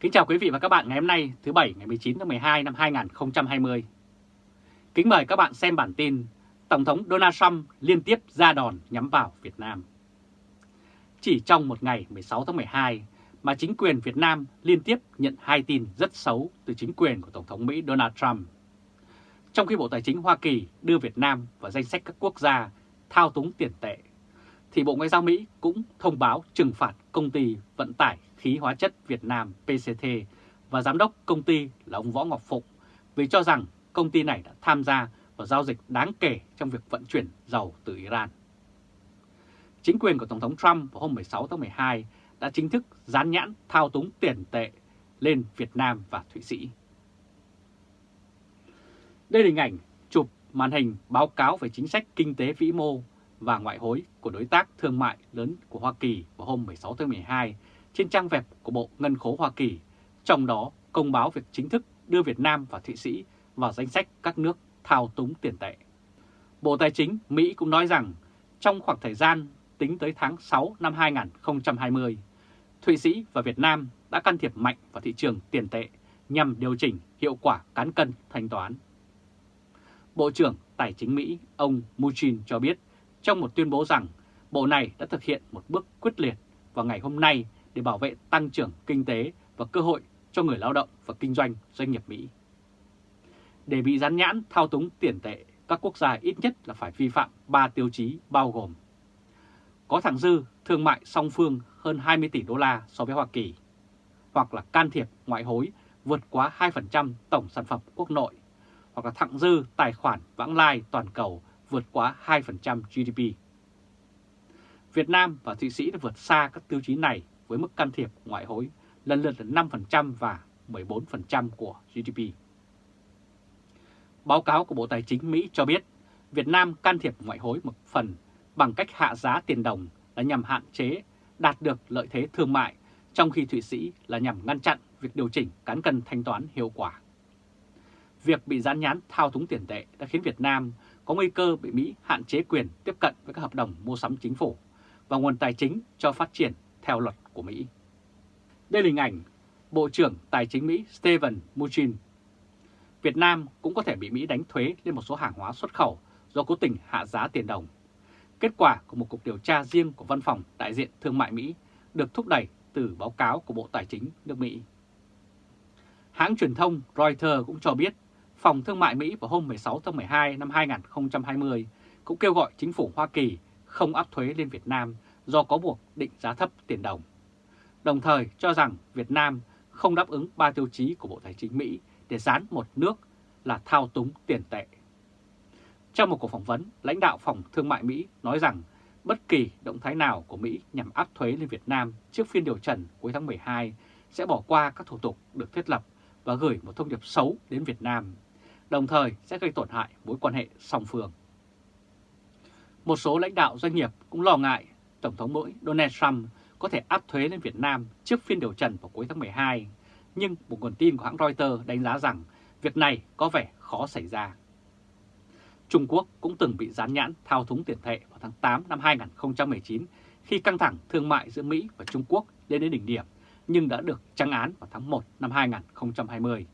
Kính chào quý vị và các bạn ngày hôm nay thứ Bảy ngày 19 tháng 12 năm 2020. Kính mời các bạn xem bản tin Tổng thống Donald Trump liên tiếp ra đòn nhắm vào Việt Nam. Chỉ trong một ngày 16 tháng 12 mà chính quyền Việt Nam liên tiếp nhận hai tin rất xấu từ chính quyền của Tổng thống Mỹ Donald Trump. Trong khi Bộ Tài chính Hoa Kỳ đưa Việt Nam vào danh sách các quốc gia thao túng tiền tệ, thì Bộ Ngoại giao Mỹ cũng thông báo trừng phạt công ty vận tải khí hóa chất Việt Nam PCT và giám đốc công ty là ông Võ Ngọc Phụng vì cho rằng công ty này đã tham gia vào giao dịch đáng kể trong việc vận chuyển dầu từ Iran. Chính quyền của Tổng thống Trump vào hôm 16 tháng 12 đã chính thức dán nhãn thao túng tiền tệ lên Việt Nam và Thụy Sĩ. Đây là hình ảnh chụp màn hình báo cáo về chính sách kinh tế vĩ mô và ngoại hối của đối tác thương mại lớn của Hoa Kỳ vào hôm 16 tháng 12 trên trang web của Bộ Ngân khố Hoa Kỳ, trong đó công báo việc chính thức đưa Việt Nam và Thụy Sĩ vào danh sách các nước thao túng tiền tệ. Bộ Tài chính Mỹ cũng nói rằng trong khoảng thời gian tính tới tháng 6 năm 2020, Thụy Sĩ và Việt Nam đã can thiệp mạnh vào thị trường tiền tệ nhằm điều chỉnh hiệu quả cán cân thanh toán. Bộ trưởng Tài chính Mỹ ông Mnuchin cho biết trong một tuyên bố rằng Bộ này đã thực hiện một bước quyết liệt vào ngày hôm nay để bảo vệ tăng trưởng kinh tế và cơ hội cho người lao động và kinh doanh doanh nghiệp Mỹ. Để bị gián nhãn thao túng tiền tệ, các quốc gia ít nhất là phải vi phạm 3 tiêu chí bao gồm có thẳng dư thương mại song phương hơn 20 tỷ đô la so với Hoa Kỳ, hoặc là can thiệp ngoại hối vượt quá 2% tổng sản phẩm quốc nội, hoặc là thặng dư tài khoản vãng lai toàn cầu vượt quá 2% GDP. Việt Nam và Thụy Sĩ đã vượt xa các tiêu chí này với mức can thiệp ngoại hối lần lượt là 5% và 14% của GDP. Báo cáo của Bộ Tài chính Mỹ cho biết Việt Nam can thiệp ngoại hối một phần bằng cách hạ giá tiền đồng là nhằm hạn chế đạt được lợi thế thương mại, trong khi Thụy Sĩ là nhằm ngăn chặn việc điều chỉnh cán cân thanh toán hiệu quả. Việc bị gián nhán thao túng tiền tệ đã khiến Việt Nam có nguy cơ bị Mỹ hạn chế quyền tiếp cận với các hợp đồng mua sắm chính phủ và nguồn tài chính cho phát triển theo luật của Mỹ. Đây là hình ảnh Bộ trưởng Tài chính Mỹ Steven Mnuchin. Việt Nam cũng có thể bị Mỹ đánh thuế lên một số hàng hóa xuất khẩu do cố tình hạ giá tiền đồng. Kết quả của một cuộc điều tra riêng của Văn phòng Đại diện Thương mại Mỹ được thúc đẩy từ báo cáo của Bộ Tài chính nước Mỹ. Hãng truyền thông Reuters cũng cho biết, Phòng Thương mại Mỹ vào hôm 16 tháng 12 năm 2020 cũng kêu gọi chính phủ Hoa Kỳ không áp thuế lên Việt Nam do có buộc định giá thấp tiền đồng. Đồng thời cho rằng Việt Nam không đáp ứng ba tiêu chí của Bộ Tài chính Mỹ để dán một nước là thao túng tiền tệ. Trong một cuộc phỏng vấn, lãnh đạo Phòng Thương mại Mỹ nói rằng bất kỳ động thái nào của Mỹ nhằm áp thuế lên Việt Nam trước phiên điều trần cuối tháng 12 sẽ bỏ qua các thủ tục được thiết lập và gửi một thông điệp xấu đến Việt Nam, đồng thời sẽ gây tổn hại mối quan hệ song phương. Một số lãnh đạo doanh nghiệp cũng lo ngại Tổng thống Mỹ Donald Trump có thể áp thuế lên Việt Nam trước phiên điều trần vào cuối tháng 12, nhưng một nguồn tin của hãng Reuters đánh giá rằng việc này có vẻ khó xảy ra. Trung Quốc cũng từng bị gián nhãn thao túng tiền tệ vào tháng 8 năm 2019 khi căng thẳng thương mại giữa Mỹ và Trung Quốc lên đến đỉnh điểm, nhưng đã được trắng án vào tháng 1 năm 2020.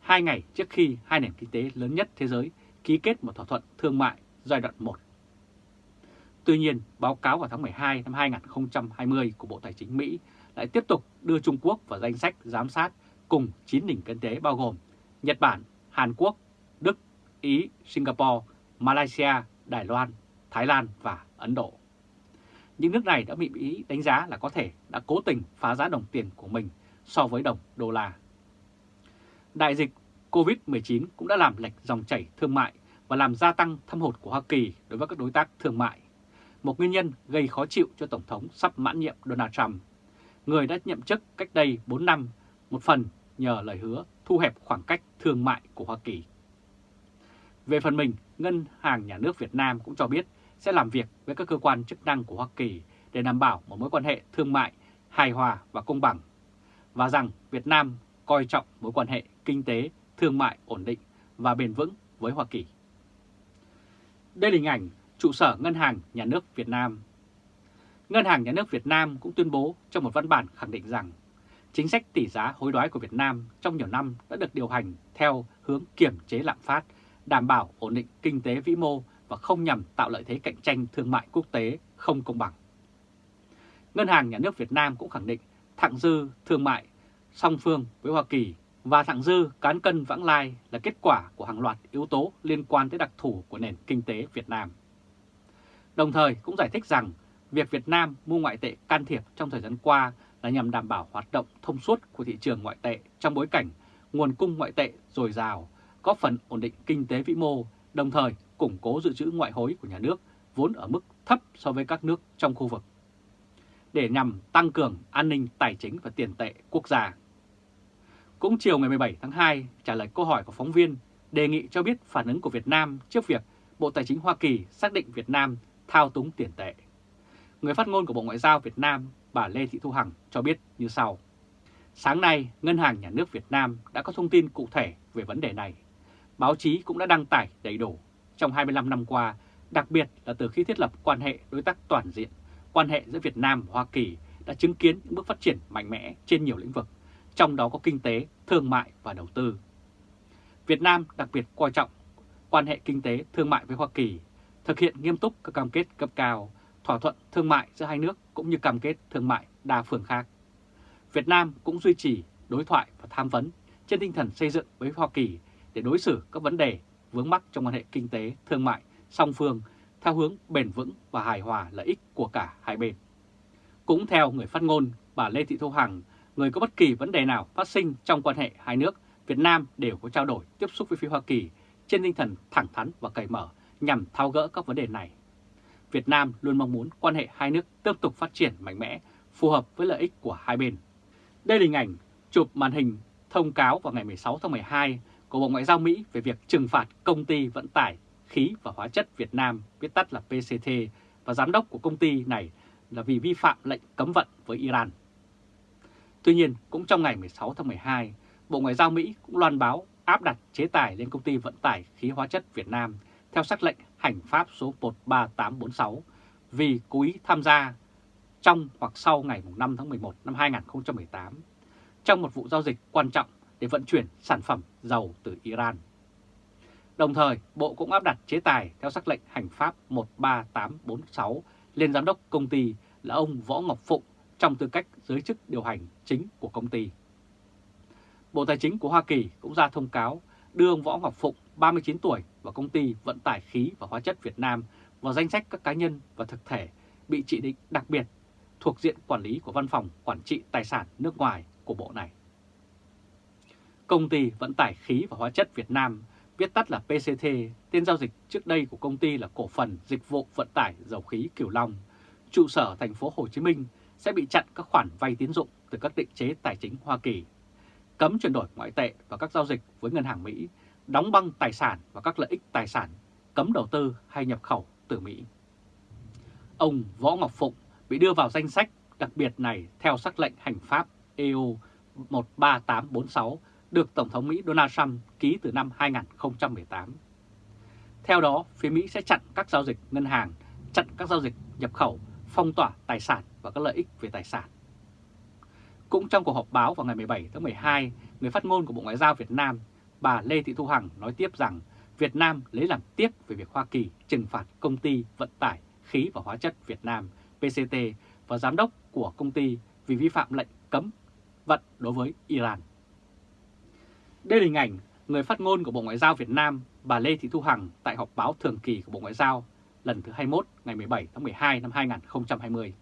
Hai ngày trước khi hai nền kinh tế lớn nhất thế giới ký kết một thỏa thuận thương mại giai đoạn 1 Tuy nhiên, báo cáo vào tháng 12 năm 2020 của Bộ Tài chính Mỹ lại tiếp tục đưa Trung Quốc vào danh sách giám sát cùng 9 nền kinh tế bao gồm Nhật Bản, Hàn Quốc, Đức, Ý, Singapore, Malaysia, Đài Loan, Thái Lan và Ấn Độ. Những nước này đã bị Mỹ đánh giá là có thể đã cố tình phá giá đồng tiền của mình so với đồng đô la. Đại dịch COVID-19 cũng đã làm lệch dòng chảy thương mại và làm gia tăng thâm hụt của Hoa Kỳ đối với các đối tác thương mại một nguyên nhân gây khó chịu cho Tổng thống sắp mãn nhiệm Donald Trump, người đã nhậm chức cách đây 4 năm, một phần nhờ lời hứa thu hẹp khoảng cách thương mại của Hoa Kỳ. Về phần mình, Ngân hàng Nhà nước Việt Nam cũng cho biết sẽ làm việc với các cơ quan chức năng của Hoa Kỳ để đảm bảo một mối quan hệ thương mại hài hòa và công bằng, và rằng Việt Nam coi trọng mối quan hệ kinh tế, thương mại ổn định và bền vững với Hoa Kỳ. Đây là hình ảnh trụ sở Ngân hàng Nhà nước Việt Nam. Ngân hàng Nhà nước Việt Nam cũng tuyên bố trong một văn bản khẳng định rằng Chính sách tỷ giá hối đoái của Việt Nam trong nhiều năm đã được điều hành theo hướng kiểm chế lạm phát, đảm bảo ổn định kinh tế vĩ mô và không nhằm tạo lợi thế cạnh tranh thương mại quốc tế không công bằng. Ngân hàng Nhà nước Việt Nam cũng khẳng định thặng dư thương mại song phương với Hoa Kỳ và thặng dư cán cân vãng lai là kết quả của hàng loạt yếu tố liên quan tới đặc thù của nền kinh tế Việt Nam. Đồng thời cũng giải thích rằng việc Việt Nam mua ngoại tệ can thiệp trong thời gian qua là nhằm đảm bảo hoạt động thông suốt của thị trường ngoại tệ trong bối cảnh nguồn cung ngoại tệ dồi dào, góp phần ổn định kinh tế vĩ mô, đồng thời củng cố dự trữ ngoại hối của nhà nước vốn ở mức thấp so với các nước trong khu vực để nhằm tăng cường an ninh tài chính và tiền tệ quốc gia. Cũng chiều ngày 17 tháng 2, trả lời câu hỏi của phóng viên đề nghị cho biết phản ứng của Việt Nam trước việc Bộ Tài chính Hoa Kỳ xác định Việt Nam thao túng tiền tệ. Người phát ngôn của Bộ Ngoại giao Việt Nam, bà Lê Thị Thu Hằng cho biết như sau. Sáng nay, Ngân hàng Nhà nước Việt Nam đã có thông tin cụ thể về vấn đề này. Báo chí cũng đã đăng tải đầy đủ trong 25 năm qua, đặc biệt là từ khi thiết lập quan hệ đối tác toàn diện, quan hệ giữa Việt Nam và Hoa Kỳ đã chứng kiến những bước phát triển mạnh mẽ trên nhiều lĩnh vực, trong đó có kinh tế, thương mại và đầu tư. Việt Nam đặc biệt coi trọng quan hệ kinh tế thương mại với Hoa Kỳ, thực hiện nghiêm túc các cam kết cấp cao, thỏa thuận thương mại giữa hai nước cũng như cam kết thương mại đa phương khác. Việt Nam cũng duy trì đối thoại và tham vấn trên tinh thần xây dựng với Hoa Kỳ để đối xử các vấn đề vướng mắc trong quan hệ kinh tế, thương mại, song phương theo hướng bền vững và hài hòa lợi ích của cả hai bên. Cũng theo người phát ngôn bà Lê Thị Thu Hằng, người có bất kỳ vấn đề nào phát sinh trong quan hệ hai nước, Việt Nam đều có trao đổi tiếp xúc với phía Hoa Kỳ trên tinh thần thẳng thắn và cởi mở nhằm tháo gỡ các vấn đề này. Việt Nam luôn mong muốn quan hệ hai nước tiếp tục phát triển mạnh mẽ, phù hợp với lợi ích của hai bên. Đây là hình ảnh chụp màn hình thông cáo vào ngày 16 tháng 12 của Bộ Ngoại giao Mỹ về việc trừng phạt công ty vận tải khí và hóa chất Việt Nam, viết tắt là PCT, và giám đốc của công ty này là vì vi phạm lệnh cấm vận với Iran. Tuy nhiên, cũng trong ngày 16 tháng 12, Bộ Ngoại giao Mỹ cũng loan báo áp đặt chế tài lên công ty vận tải khí hóa chất Việt Nam theo sắc lệnh hành pháp số 13846 vì cố ý tham gia trong hoặc sau ngày 5 tháng 11 năm 2018 trong một vụ giao dịch quan trọng để vận chuyển sản phẩm dầu từ Iran. Đồng thời, Bộ cũng áp đặt chế tài theo sắc lệnh hành pháp 13846 lên giám đốc công ty là ông Võ Ngọc Phụng trong tư cách giới chức điều hành chính của công ty. Bộ Tài chính của Hoa Kỳ cũng ra thông cáo đưa ông Võ Ngọc Phụng, 39 tuổi, và công ty vận tải khí và hóa chất Việt Nam vào danh sách các cá nhân và thực thể bị chỉ định đặc biệt thuộc diện quản lý của Văn phòng Quản trị Tài sản nước ngoài của Bộ này. Công ty vận tải khí và hóa chất Việt Nam, viết tắt là PCT, tên giao dịch trước đây của công ty là Cổ phần Dịch vụ Vận tải Dầu khí Kiều Long, trụ sở thành phố Hồ Chí Minh sẽ bị chặn các khoản vay tín dụng từ các định chế tài chính Hoa Kỳ, cấm chuyển đổi ngoại tệ và các giao dịch với ngân hàng Mỹ, đóng băng tài sản và các lợi ích tài sản, cấm đầu tư hay nhập khẩu từ Mỹ. Ông Võ Ngọc Phụng bị đưa vào danh sách đặc biệt này theo sắc lệnh hành pháp EU 13846 được Tổng thống Mỹ Donald Trump ký từ năm 2018. Theo đó, phía Mỹ sẽ chặn các giao dịch ngân hàng, chặn các giao dịch nhập khẩu, phong tỏa tài sản và các lợi ích về tài sản. Cũng trong cuộc họp báo vào ngày 17 tháng 12, người phát ngôn của Bộ Ngoại giao Việt Nam, bà Lê Thị Thu Hằng nói tiếp rằng Việt Nam lấy làm tiếc về việc Hoa Kỳ trừng phạt công ty vận tải khí và hóa chất Việt Nam PCT và giám đốc của công ty vì vi phạm lệnh cấm vận đối với Iran. Đây là hình ảnh người phát ngôn của Bộ Ngoại giao Việt Nam, bà Lê Thị Thu Hằng tại họp báo thường kỳ của Bộ Ngoại giao lần thứ 21 ngày 17 tháng 12 năm 2020.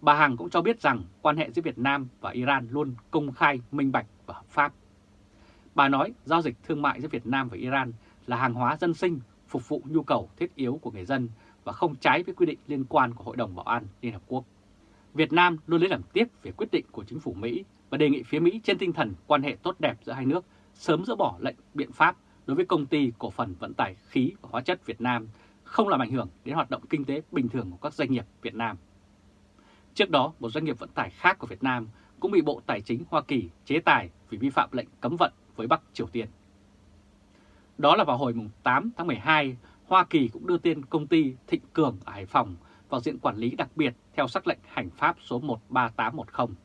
Bà Hằng cũng cho biết rằng quan hệ giữa Việt Nam và Iran luôn công khai, minh bạch và hợp pháp. Bà nói giao dịch thương mại giữa Việt Nam và Iran là hàng hóa dân sinh phục vụ nhu cầu thiết yếu của người dân và không trái với quy định liên quan của Hội đồng Bảo an Liên Hợp Quốc. Việt Nam luôn lấy làm tiếc về quyết định của chính phủ Mỹ và đề nghị phía Mỹ trên tinh thần quan hệ tốt đẹp giữa hai nước sớm dỡ bỏ lệnh biện pháp đối với công ty cổ phần vận tải khí và hóa chất Việt Nam không làm ảnh hưởng đến hoạt động kinh tế bình thường của các doanh nghiệp Việt Nam. Trước đó, một doanh nghiệp vận tải khác của Việt Nam cũng bị Bộ Tài chính Hoa Kỳ chế tài vì vi phạm lệnh cấm vận với Bắc Triều Tiên. Đó là vào hồi 8 tháng 12, Hoa Kỳ cũng đưa tên công ty Thịnh Cường ở Hải Phòng vào diện quản lý đặc biệt theo sắc lệnh hành pháp số 13810.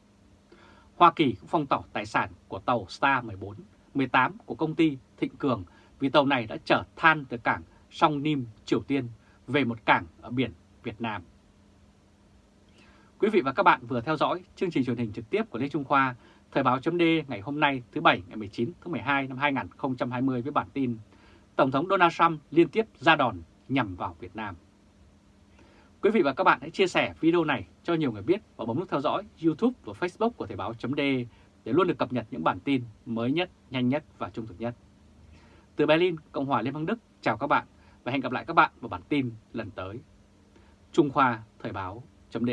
Hoa Kỳ cũng phong tỏa tài sản của tàu Star 14, 18 của công ty Thịnh Cường vì tàu này đã chở than từ cảng Song Nim, Triều Tiên về một cảng ở biển Việt Nam. Quý vị và các bạn vừa theo dõi chương trình truyền hình trực tiếp của Lê Trung Khoa, Thời báo chấm ngày hôm nay thứ Bảy ngày 19 tháng 12 năm 2020 với bản tin Tổng thống Donald Trump liên tiếp ra đòn nhằm vào Việt Nam. Quý vị và các bạn hãy chia sẻ video này cho nhiều người biết và bấm nút theo dõi YouTube và Facebook của Thời báo chấm để luôn được cập nhật những bản tin mới nhất, nhanh nhất và trung thực nhất. Từ Berlin, Cộng hòa Liên bang Đức, chào các bạn và hẹn gặp lại các bạn vào bản tin lần tới. Trung Khoa Thời báo chấm